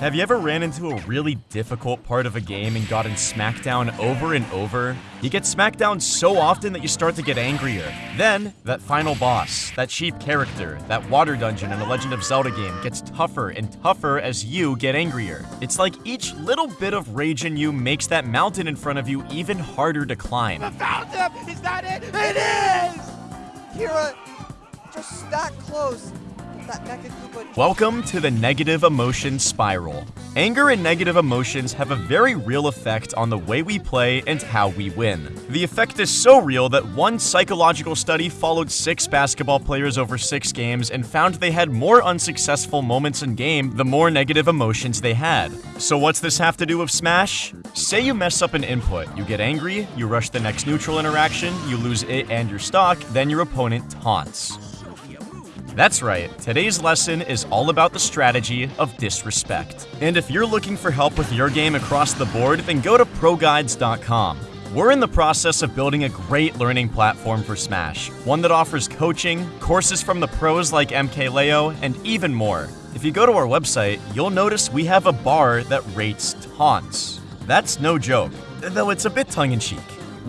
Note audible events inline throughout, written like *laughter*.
Have you ever ran into a really difficult part of a game and gotten smacked down over and over? You get smacked down so often that you start to get angrier. Then, that final boss, that cheap character, that water dungeon in a Legend of Zelda game gets tougher and tougher as you get angrier. It's like each little bit of rage in you makes that mountain in front of you even harder to climb. I found! Is that it? It is! Kira, just that close. Welcome to the negative emotion spiral. Anger and negative emotions have a very real effect on the way we play and how we win. The effect is so real that one psychological study followed six basketball players over six games and found they had more unsuccessful moments in game the more negative emotions they had. So what's this have to do with Smash? Say you mess up an input, you get angry, you rush the next neutral interaction, you lose it and your stock, then your opponent taunts. That's right, today's lesson is all about the strategy of disrespect. And if you're looking for help with your game across the board, then go to ProGuides.com. We're in the process of building a great learning platform for Smash, one that offers coaching, courses from the pros like MKLeo, and even more. If you go to our website, you'll notice we have a bar that rates taunts. That's no joke, though it's a bit tongue in cheek.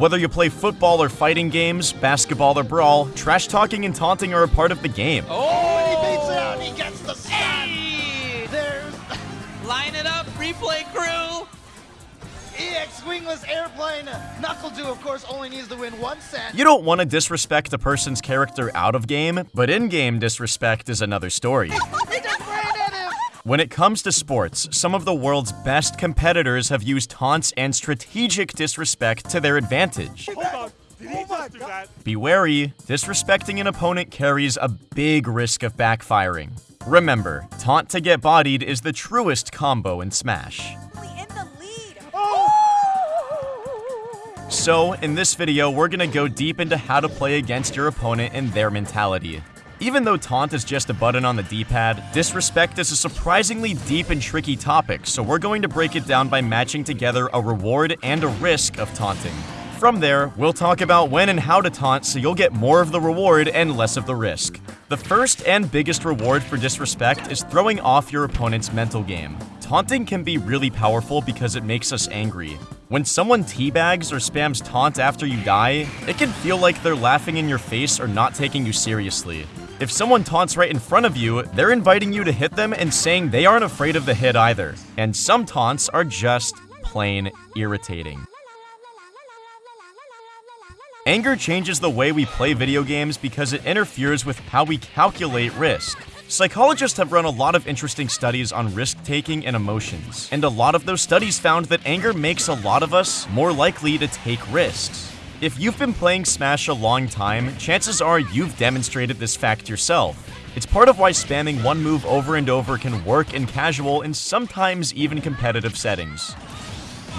Whether you play football or fighting games, basketball or brawl, trash talking and taunting are a part of the game. Oh, and he beats it out. He gets the stun. Hey! There's Line it up, replay crew! EX Wingless Airplane. NuckleDu, of course, only needs to win one set. You don't want to disrespect a person's character out of game, but in game disrespect is another story. *laughs* When it comes to sports, some of the world's best competitors have used taunts and strategic disrespect to their advantage. Hold on. Did he Oh my just do that? Be wary, disrespecting an opponent carries a big risk of backfiring. Remember, taunt to get bodied is the truest combo in Smash. in the. So, in this video, we're gonna go deep into how to play against your opponent and their mentality. Even though taunt is just a button on the D-pad, disrespect is a surprisingly deep and tricky topic, so we're going to break it down by matching together a reward and a risk of taunting. From there, we'll talk about when and how to taunt so you'll get more of the reward and less of the risk. The first and biggest reward for disrespect is throwing off your opponent's mental game. Taunting can be really powerful because it makes us angry. When someone teabags or spams taunt after you die, it can feel like they're laughing in your face or not taking you seriously. If someone taunts right in front of you, they're inviting you to hit them and saying they aren't afraid of the hit either. And some taunts are just plain irritating. Anger changes the way we play video games because it interferes with how we calculate risk. Psychologists have run a lot of interesting studies on risk taking and emotions, and a lot of those studies found that anger makes a lot of us more likely to take risks. If you've been playing Smash a long time, chances are you've demonstrated this fact yourself. It's part of why spamming one move over and over can work in casual and sometimes even competitive settings.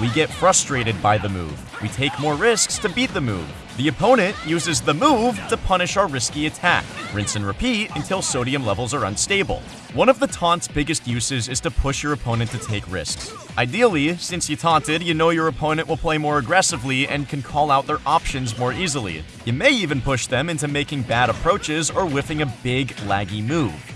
We get frustrated by the move. We take more risks to beat the move. The opponent uses the move to punish our risky attack. Rinse and repeat until sodium levels are unstable. One of the taunt's biggest uses is to push your opponent to take risks. Ideally, since you taunted, you know your opponent will play more aggressively and can call out their options more easily. You may even push them into making bad approaches or whiffing a big, laggy move.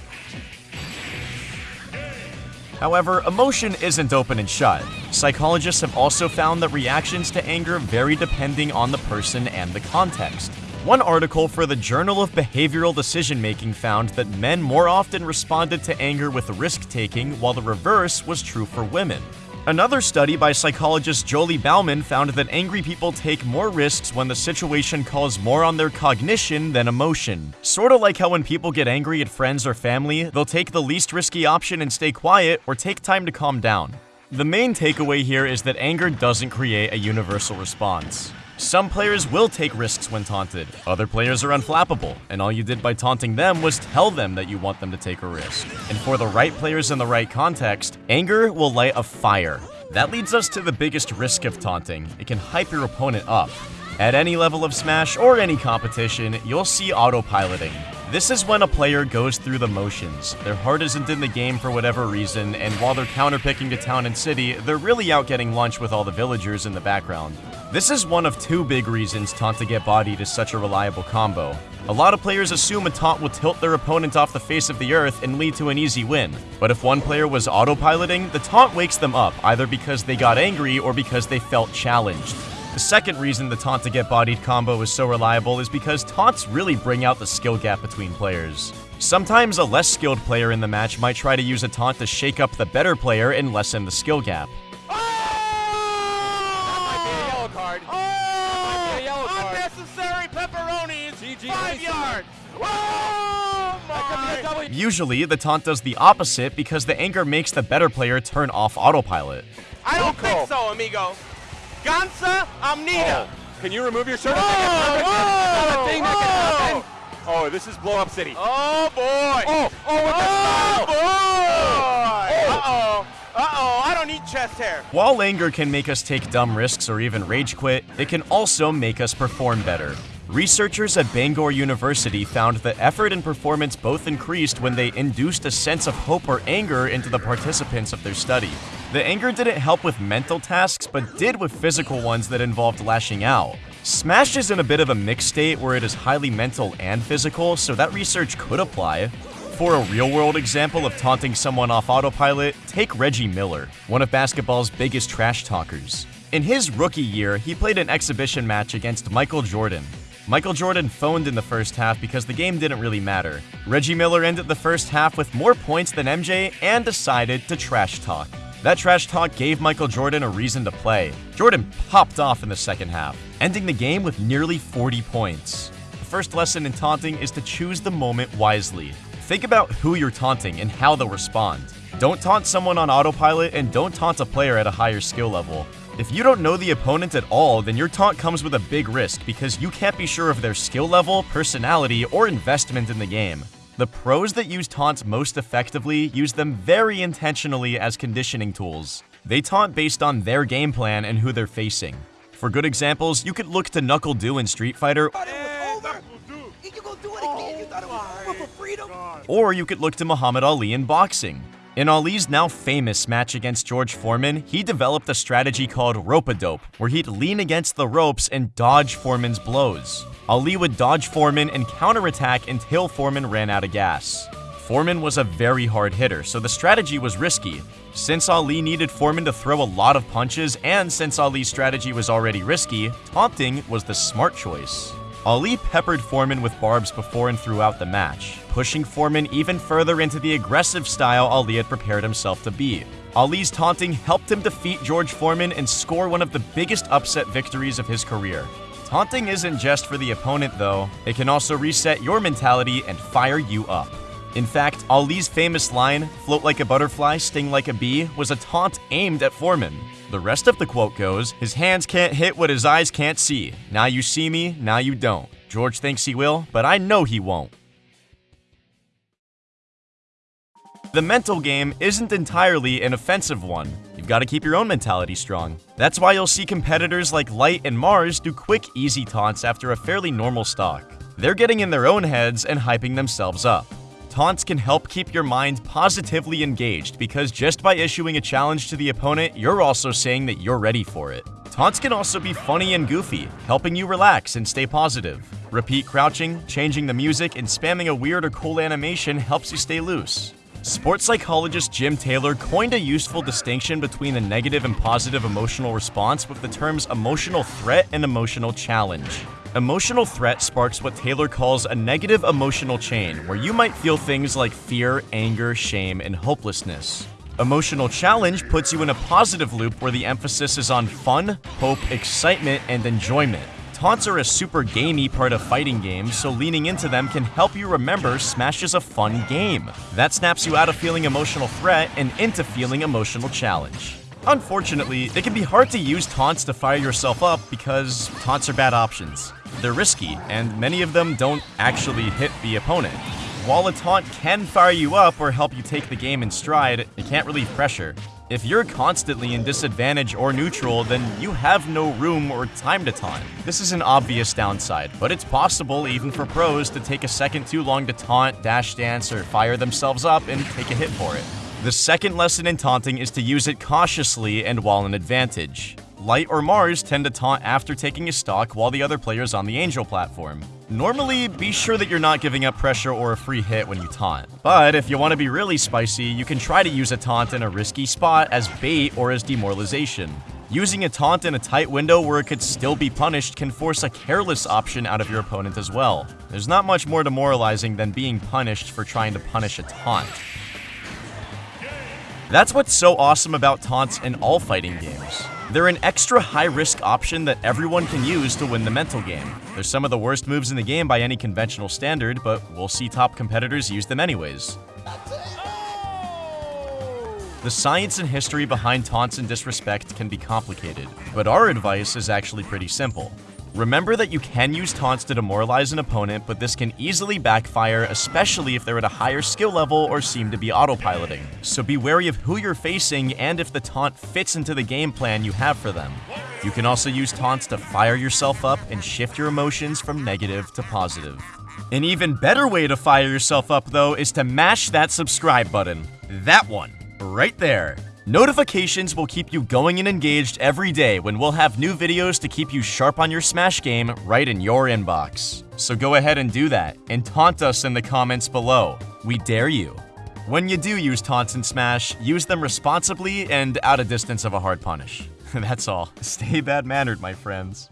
However, emotion isn't open and shut. Psychologists have also found that reactions to anger vary depending on the person and the context. One article for the Journal of Behavioral Decision Making found that men more often responded to anger with risk taking, while the reverse was true for women. Another study by psychologist Jolie Bauman found that angry people take more risks when the situation calls more on their cognition than emotion. Sorta like how when people get angry at friends or family, they'll take the least risky option and stay quiet or take time to calm down. The main takeaway here is that anger doesn't create a universal response. Some players will take risks when taunted, other players are unflappable, and all you did by taunting them was tell them that you want them to take a risk. And for the right players in the right context, anger will light a fire. That leads us to the biggest risk of taunting. It can hype your opponent up. At any level of Smash or any competition, you'll see autopiloting. This is when a player goes through the motions. Their heart isn't in the game for whatever reason, and while they're counterpicking to town and city, they're really out getting lunch with all the villagers in the background. This is one of two big reasons Taunt to get bodied is such a reliable combo. A lot of players assume a taunt will tilt their opponent off the face of the earth and lead to an easy win. But if one player was autopiloting, the taunt wakes them up, either because they got angry or because they felt challenged. The second reason the taunt to get bodied combo is so reliable is because taunts really bring out the skill gap between players. Sometimes a less skilled player in the match might try to use a taunt to shake up the better player and lessen the skill gap. yellow card. Yellow card. Unnecessary pepperoni is GG. Five yards. My! Usually, the taunt does the opposite because the anger makes the better player turn off autopilot. I don't think so, amigo. Gansa Amnita. Oh. Can you remove your shirt? Oh, oh, thing that can happen. Oh, this is blow up city. Oh boy. Oh, oh, with the oh, boy. Oh. Uh-oh. Uh-oh, I don't need chest hair. While anger can make us take dumb risks or even rage quit, it can also make us perform better. Researchers at Bangor University found that effort and performance both increased when they induced a sense of hope or anger into the participants of their study. The anger didn't help with mental tasks, but did with physical ones that involved lashing out. Smash is in a bit of a mixed state where it is highly mental and physical, so that research could apply. For a real world example of taunting someone off autopilot, take Reggie Miller, one of basketball's biggest trash talkers. In his rookie year, he played an exhibition match against Michael Jordan. Michael Jordan phoned in the first half because the game didn't really matter. Reggie Miller ended the first half with more points than MJ and decided to trash talk. That trash talk gave Michael Jordan a reason to play. Jordan popped off in the second half, ending the game with nearly 40 points. The first lesson in taunting is to choose the moment wisely. Think about who you're taunting and how they'll respond. Don't taunt someone on autopilot and don't taunt a player at a higher skill level. If you don't know the opponent at all, then your taunt comes with a big risk because you can't be sure of their skill level, personality, or investment in the game. The pros that use taunts most effectively use them very intentionally as conditioning tools. They taunt based on their game plan and who they're facing. For good examples, you could look to NuckleDu in Street Fighter, or you could look to Muhammad Ali in boxing. In Ali's now famous match against George Foreman, he developed a strategy called rope-a-dope, where he'd lean against the ropes and dodge Foreman's blows. Ali would dodge Foreman and counterattack until Foreman ran out of gas. Foreman was a very hard hitter, so the strategy was risky. Since Ali needed Foreman to throw a lot of punches, and since Ali's strategy was already risky, taunting was the smart choice. Ali peppered Foreman with barbs before and throughout the match, pushing Foreman even further into the aggressive style Ali had prepared himself to be. Ali's taunting helped him defeat George Foreman and score one of the biggest upset victories of his career. Taunting isn't just for the opponent though, it can also reset your mentality and fire you up. In fact, Ali's famous line, float like a butterfly, sting like a bee, was a taunt aimed at Foreman. The rest of the quote goes, his hands can't hit what his eyes can't see. Now you see me, now you don't. George thinks he will, but I know he won't. The mental game isn't entirely an offensive one. You've got to keep your own mentality strong. That's why you'll see competitors like Light and Marss do quick, easy taunts after a fairly normal stock. They're getting in their own heads and hyping themselves up. Taunts can help keep your mind positively engaged because just by issuing a challenge to the opponent, you're also saying that you're ready for it. Taunts can also be funny and goofy, helping you relax and stay positive. Repeat crouching, changing the music, and spamming a weird or cool animation helps you stay loose. Sports psychologist Jim Taylor coined a useful distinction between the negative and positive emotional response with the terms emotional threat and emotional challenge. Emotional threat sparks what Taylor calls a negative emotional chain, where you might feel things like fear, anger, shame, and hopelessness. Emotional challenge puts you in a positive loop where the emphasis is on fun, hope, excitement, and enjoyment. Taunts are a super gamey part of fighting games, so leaning into them can help you remember Smash is a fun game. That snaps you out of feeling emotional threat and into feeling emotional challenge. Unfortunately, it can be hard to use taunts to fire yourself up because taunts are bad options. They're risky, and many of them don't actually hit the opponent. While a taunt can fire you up or help you take the game in stride, it can't relieve pressure. If you're constantly in disadvantage or neutral, then you have no room or time to taunt. This is an obvious downside, but it's possible even for pros to take a second too long to taunt, dash dance, or fire themselves up and take a hit for it. The second lesson in taunting is to use it cautiously and while in advantage. Light or Marss tend to taunt after taking a stock while the other player is on the Angel platform. Normally, be sure that you're not giving up pressure or a free hit when you taunt. But if you want to be really spicy, you can try to use a taunt in a risky spot as bait or as demoralization. Using a taunt in a tight window where it could still be punished can force a careless option out of your opponent as well. There's not much more demoralizing than being punished for trying to punish a taunt. That's what's so awesome about taunts in all fighting games. They're an extra high-risk option that everyone can use to win the mental game. They're some of the worst moves in the game by any conventional standard, but we'll see top competitors use them anyways. The science and history behind taunts and disrespect can be complicated, but our advice is actually pretty simple. Remember that you can use taunts to demoralize an opponent, but this can easily backfire, especially if they're at a higher skill level or seem to be autopiloting. So be wary of who you're facing and if the taunt fits into the game plan you have for them. You can also use taunts to fire yourself up and shift your emotions from negative to positive. An even better way to fire yourself up, though, is to mash that subscribe button. That one, right there. Notifications will keep you going and engaged every day when we'll have new videos to keep you sharp on your Smash game right in your inbox. So go ahead and do that, and taunt us in the comments below. We dare you. When you do use taunts in Smash, use them responsibly and out of distance of a hard punish. *laughs* That's all. Stay bad-mannered, my friends.